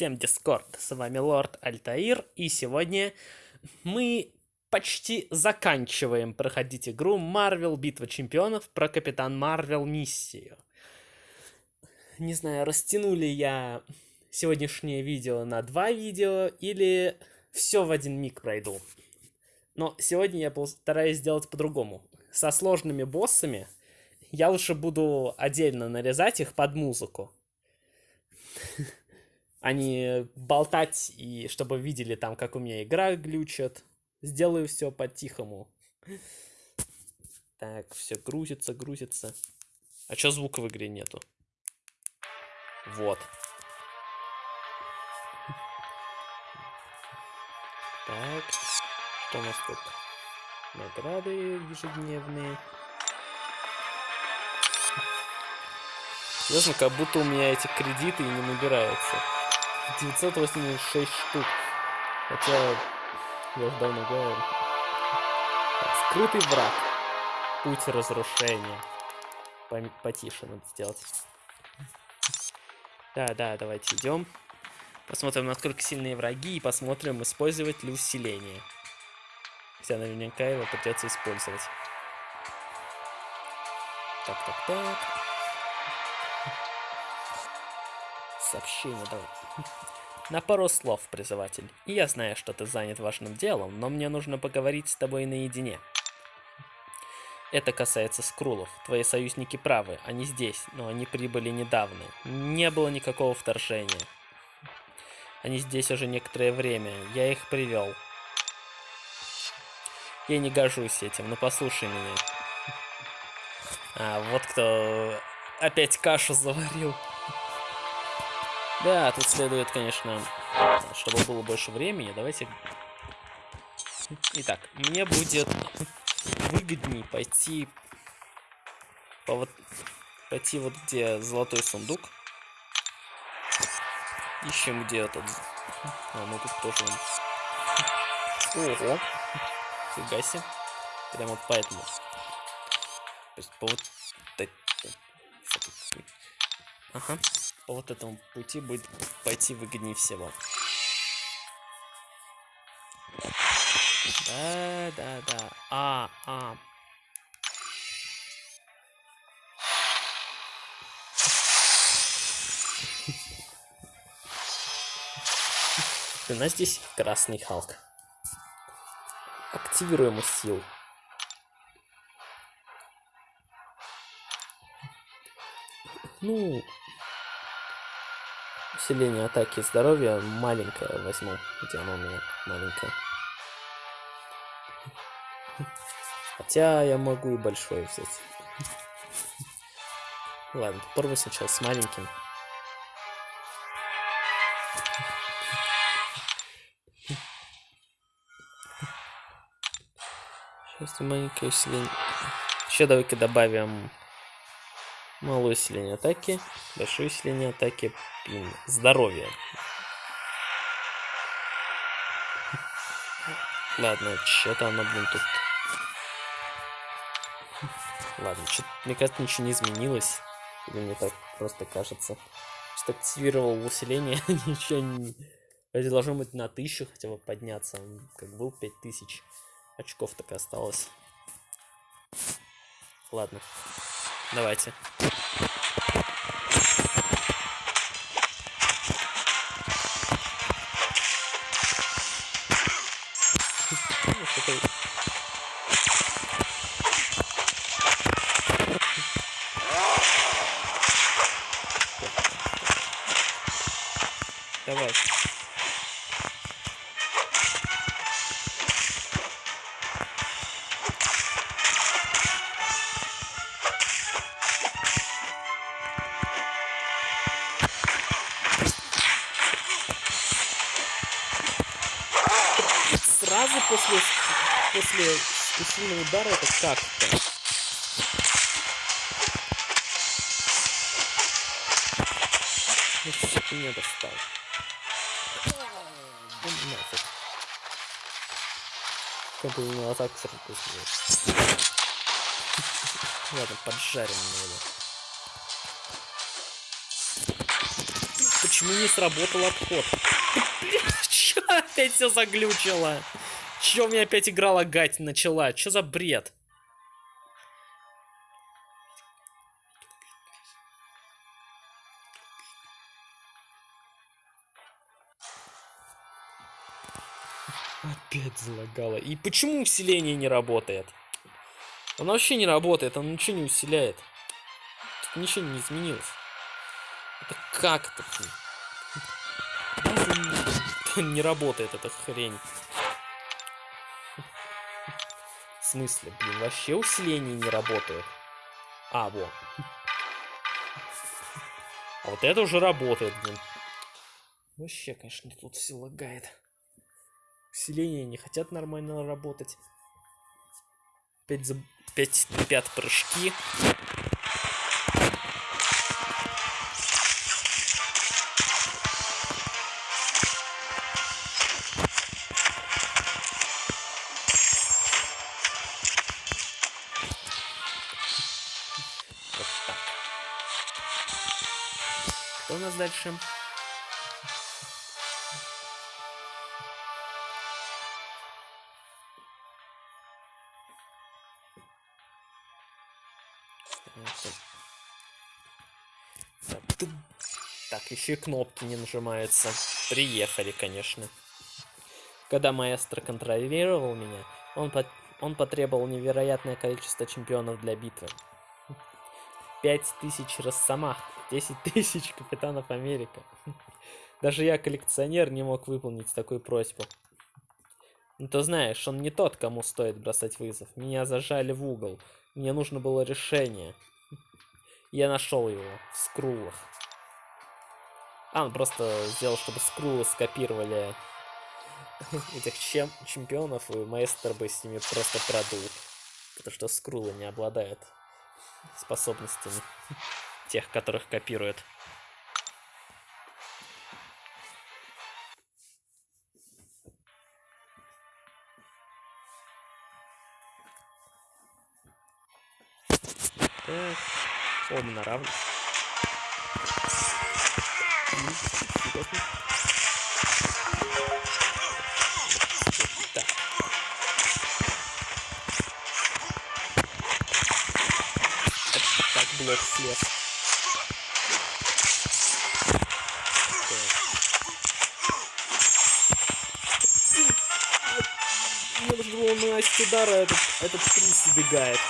Всем Дискорд, с вами Лорд Альтаир, и сегодня мы почти заканчиваем проходить игру Марвел Битва Чемпионов про Капитан Марвел Миссию. Не знаю, растянули я сегодняшнее видео на два видео или все в один миг пройду. Но сегодня я постараюсь сделать по-другому. Со сложными боссами я лучше буду отдельно нарезать их под музыку а не болтать, и чтобы видели там, как у меня игра глючит. Сделаю все по-тихому. Так, все грузится, грузится. А чё звука в игре нету? Вот. Так, что у нас тут? Награды ежедневные. Ясно, как будто у меня эти кредиты и не набираются. 986 штук. Хотя я уже давно говорю. Скрытый враг. Путь разрушения. Потише надо сделать. Да, да, давайте идем. Посмотрим, насколько сильные враги, и посмотрим, использовать ли усиление. Хотя наверняка его придется использовать. Так, так, так. Сообщение давай. На пару слов, призыватель. Я знаю, что ты занят важным делом, но мне нужно поговорить с тобой наедине. Это касается скрулов. Твои союзники правы, они здесь, но они прибыли недавно. Не было никакого вторжения. Они здесь уже некоторое время, я их привел. Я не горжусь этим, но послушай меня. А, вот кто опять кашу заварил. Да, тут следует, конечно, чтобы было больше времени, давайте... Итак, мне будет выгоднее пойти по вот... Пойти вот где золотой сундук. Ищем где этот... А, ну тут тоже... Ого! Фига себе. Прям вот поэтому. То есть по вот... Ага вот этому пути будет пойти выгоднее всего. Да, да, да. А, а. У нас здесь красный Халк. Активируем сил. Ну, усиление атаки и здоровья маленькое возьму. Где оно у меня маленькое? Хотя я могу и большое взять. Ладно, попробуй сначала с маленьким. Сейчас маленькое усиление. Еще давай-ка добавим Малое усиление атаки, большое усиление атаки, пин, здоровье. Ладно, что-то оно, блин, тут... Ладно, что мне кажется, ничего не изменилось. Или мне так просто кажется. Что активировал усиление, ничего не... Это должно быть на тысячу хотя бы подняться. Как был 5000 очков так и осталось. Ладно. Давайте. Давай. Как-то. Ну что ты меня достал? Да нафиг. Как бы меня атаку сразу Ладно, поджарим его. Почему не сработал обход? Чё опять все заглючило? Чё у меня опять игра лагать начала? Чё за бред? Опять залагало. И почему усиление не работает? Оно вообще не работает, оно ничего не усиляет. Тут ничего не изменилось. Это как это? не работает эта хрень. В смысле, блин, вообще усиление не работает. А, вот. А вот это уже работает, блин. Вообще, конечно, тут все лагает. Усиления не хотят нормально работать. Опять за... Опять пят прыжки. Что у нас дальше? Так, еще и кнопки не нажимаются. Приехали, конечно. Когда маэстро контролировал меня, он, по он потребовал невероятное количество чемпионов для битвы. Пять тысяч Росомах, десять тысяч Капитанов Америка. Даже я, коллекционер, не мог выполнить такую просьбу. Ну, ты знаешь, он не тот, кому стоит бросать вызов. Меня зажали в угол. Мне нужно было решение. Я нашел его в скрулах. А, он просто сделал, чтобы скрулы скопировали этих чем чемпионов, и маэстро бы с ними просто продул. Потому что скрулы не обладают способностями тех, которых копируют. Оба на равных. Так. Блок слез. Наносить удара, этот, этот приз убегает.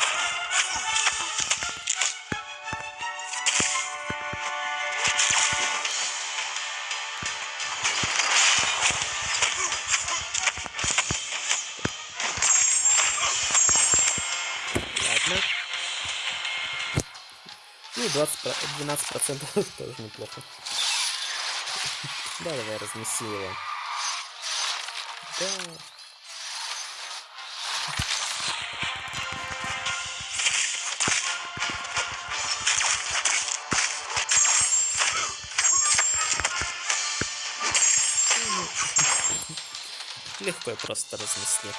20, 12 процентов тоже неплохо. Да, давай разнеси его. Да. Легко и просто разнесли.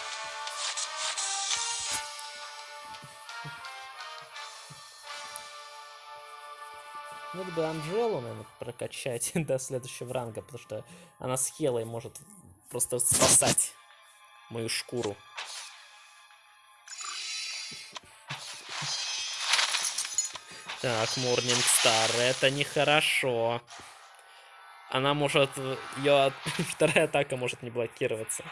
Вот бы Анжелу, наверное, прокачать до следующего ранга, потому что она с Хелой может просто спасать мою шкуру. Так, Морнинг Стар, это нехорошо. Она может... Ее вторая атака может не блокироваться.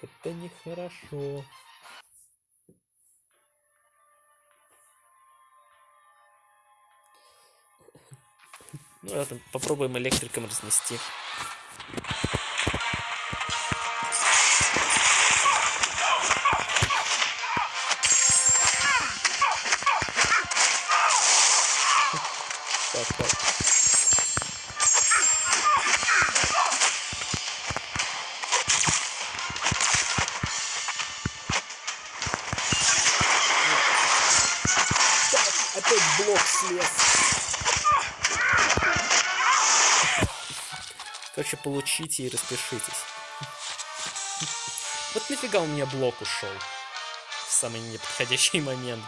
Это нехорошо. Ну, попробуем электриком разнести. Получите и распишитесь. Вот нафига у меня блок ушел. В самый неподходящий момент.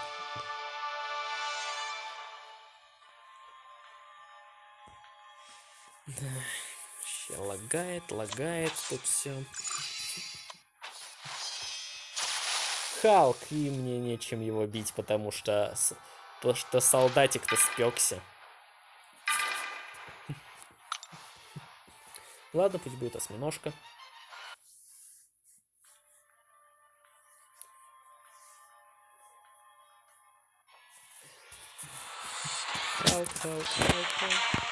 Вообще лагает, лагает тут все. Халк, и мне нечем его бить, потому что, потому что солдатик-то спекся. Ладно, пусть будет осьминожка. Халк, Халк, Халк, Халк.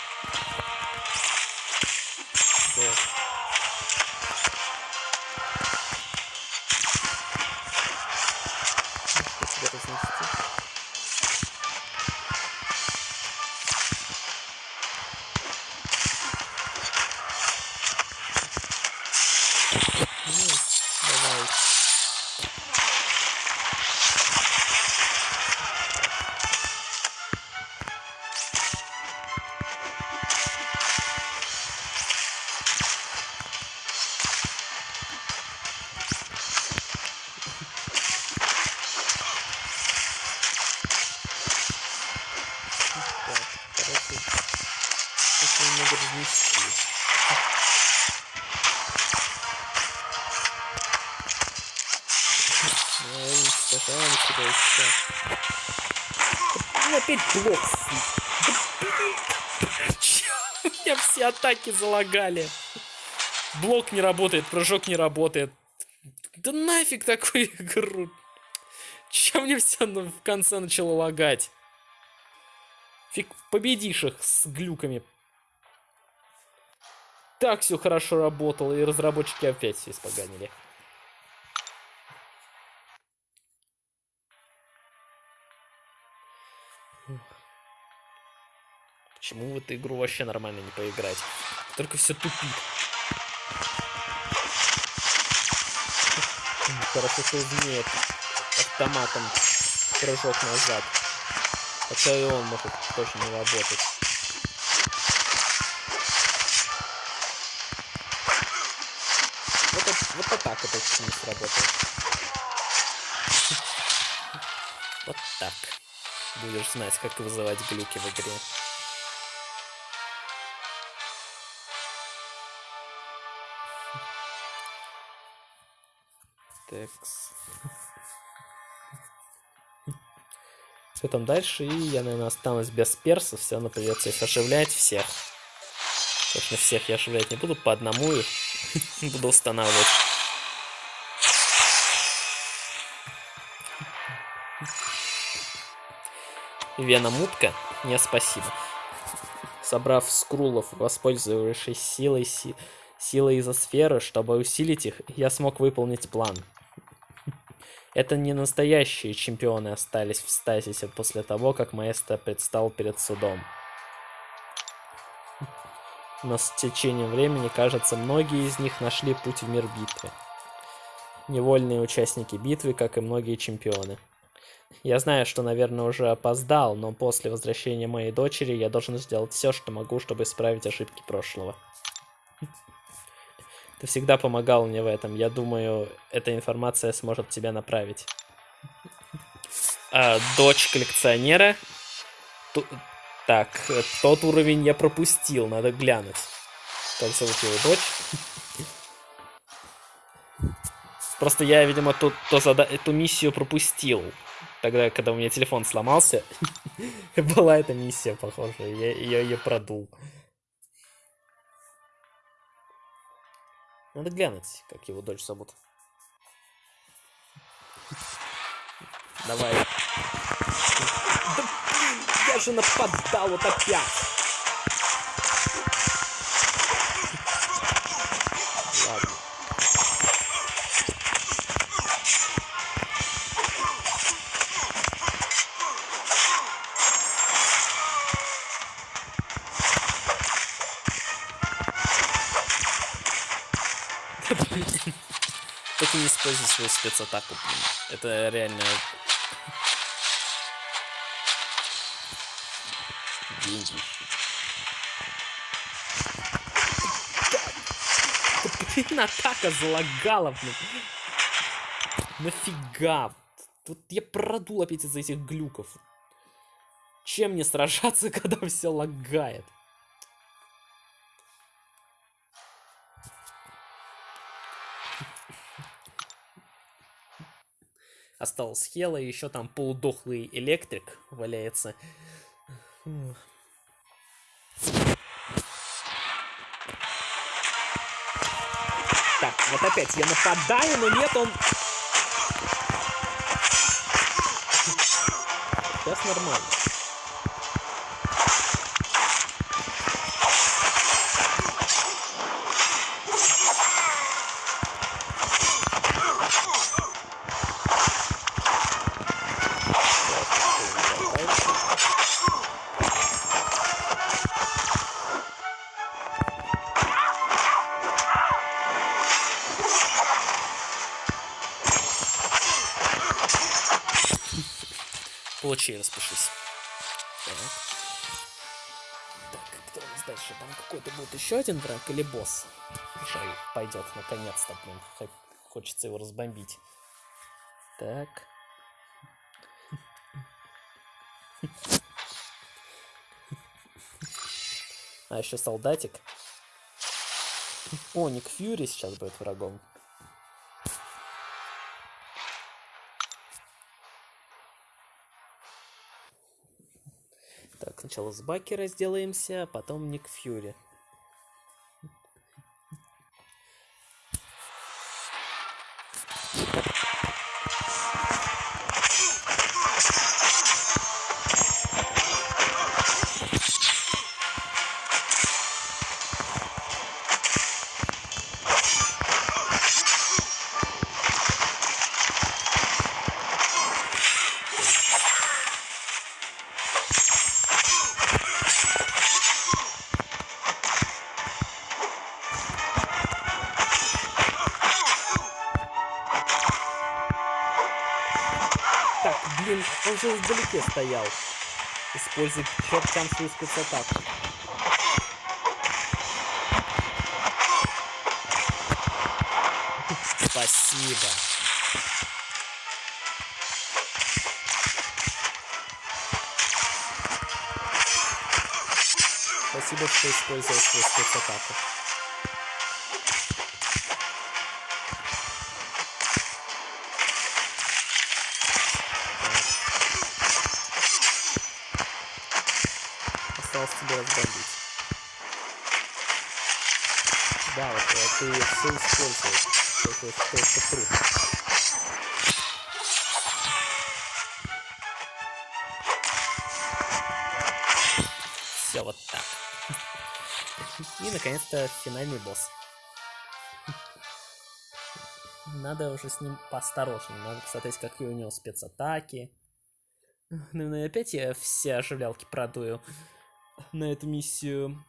Уничтожаем сюда еще. Ну, опять блок. Да, меня все атаки залагали. Блок не работает, прыжок не работает. Да нафиг такую игру. Чем мне все в конце начало лагать? Фиг победишь их с глюками. Так все хорошо работало, и разработчики опять все испоганили. Почему в эту игру вообще нормально не поиграть? Только все тупит. Хорошо, что умеет автоматом прыжок назад. Хотя и он может тоже не работать. Вот, вот атака почти не сработает. Вот так. Будешь знать, как вызывать глюки в игре. Что там дальше? И я, наверное, останусь без персов. Все равно придется их оживлять всех. Точно всех я оживлять не буду, по одному их буду устанавливать. Вена Мутка, не спасибо. Собрав скрулов, воспользовавшись силой, си силой изосферы, чтобы усилить их, я смог выполнить план. Это не настоящие чемпионы остались в стазисе после того, как маэстро предстал перед судом. Но с течением времени, кажется, многие из них нашли путь в мир битвы. Невольные участники битвы, как и многие чемпионы. Я знаю, что, наверное, уже опоздал, но после возвращения моей дочери я должен сделать все, что могу, чтобы исправить ошибки прошлого. Ты всегда помогал мне в этом. Я думаю, эта информация сможет тебя направить. А, дочь коллекционера. Ту... Так, тот уровень я пропустил, надо глянуть. Как зовут его дочь? Просто я, видимо, тут то зада... эту миссию пропустил. Тогда, когда у меня телефон сломался, была эта миссия, похоже. Я, я ее продул. Надо глянуть, как его дочь зовут. Давай. Да, я же нападал вот опять. Свою спецатаку. Это реально... Деньги. Блин, атака залагала, блин. Нафига? Тут я продул опять из-за этих глюков. Чем мне сражаться, когда все лагает? Осталась Хела, еще там полудохлый электрик валяется. Так, вот опять я нападаю, но нет, он... Сейчас нормально. Будет еще один враг или босс? Шай пойдет наконец-то, блин. Хочется его разбомбить. Так. А еще солдатик. О, Ник Фьюри сейчас будет врагом. Так, сначала с Баки разделаемся, а потом Ник Фьюри. Блин, он же вдалеке стоял. Используй чертям свою спецатаку. Спасибо. Спасибо, что использовал свою спецатаку. Тебя разбомбить. Да, вот э, ты все используешь. Это, это, это труд. Все вот так. И наконец-то финальный босс. Надо уже с ним поосторожнее. Надо посмотреть, какие у него спецатаки. Наверное, опять я все оживлялки продую на эту миссию.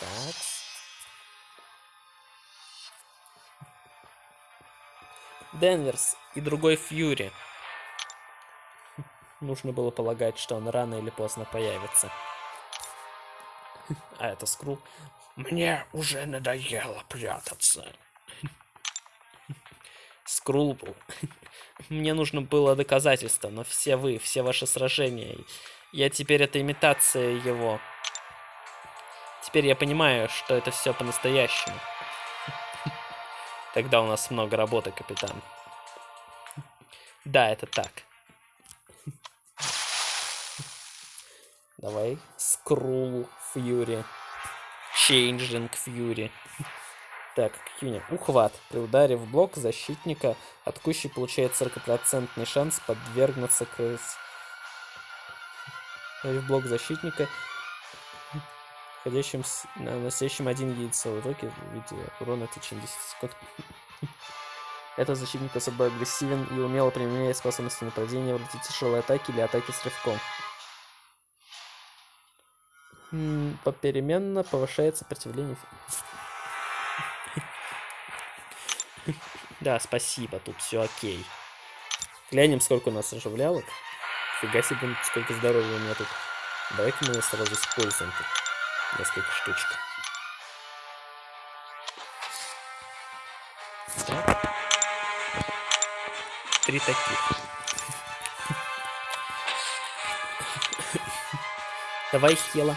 Так. Денверс и другой Фьюри. Нужно было полагать, что он рано или поздно появится. А это Скрул. Мне уже надоело прятаться. Скрул был. Мне нужно было доказательство, но все вы, все ваши сражения. Я теперь это имитация его. Теперь я понимаю, что это все по-настоящему. Тогда у нас много работы, капитан. Да, это так. Давай. Скрул Фьюри. Чейнджинг Фьюри. Так, какие? Ухват. При ударе в блок защитника атакующий получает 40% шанс подвергнуться к... В блок защитника, входящим с... наносящим один яйцо. Итоге в виде урона в течение 10 секунд. Этот защитник особо агрессивен и умело применяет способности нападения вроде тяжелой атаки или атаки с рывком. Попеременно повышает сопротивление. Да, спасибо, тут все окей. Глянем, сколько у нас оживлялок. Фига себе, сколько здоровья у меня тут. Давай-ка мы сразу используем тут несколько штучек. Три таких. Давай, Хела.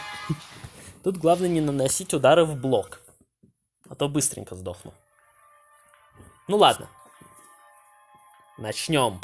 Тут главное не наносить удары в блок. А то быстренько сдохну. Ну ладно. Начнем.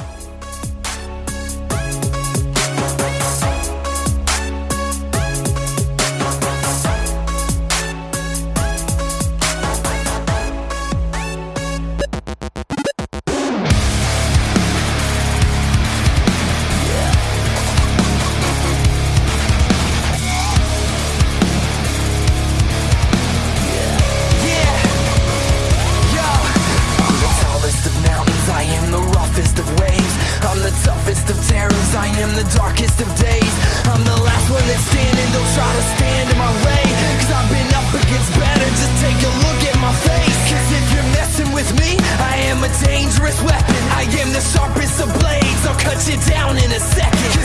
Standing, don't try to stand in my way. Cause I've been up against better, just take a look at my face. Cause if you're messing with me, I am a dangerous weapon. I am the sharpest of blades, I'll cut you down in a second.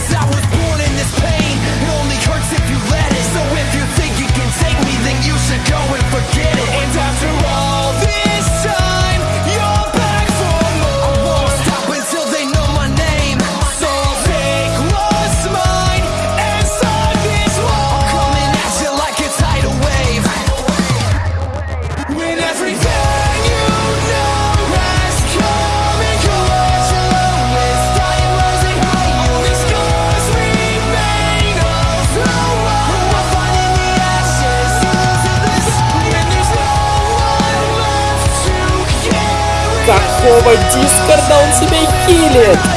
Какого дискорда он себя хилит?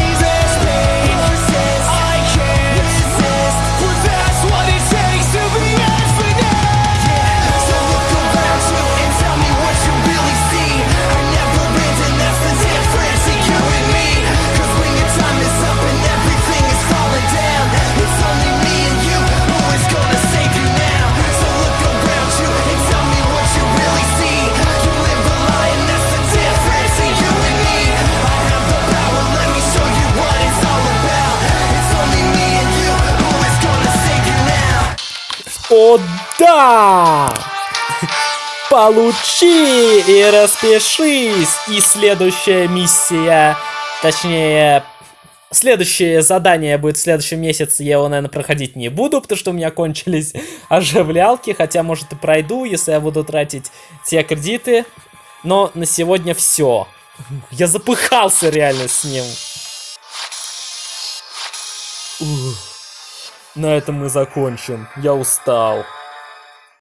О да! Получи и распишись! И следующая миссия, точнее, следующее задание будет в следующем месяце. Я его, наверное, проходить не буду, потому что у меня кончились оживлялки. Хотя, может, и пройду, если я буду тратить те кредиты. Но на сегодня все. Я запыхался реально с ним. Ух. На этом мы закончим. Я устал.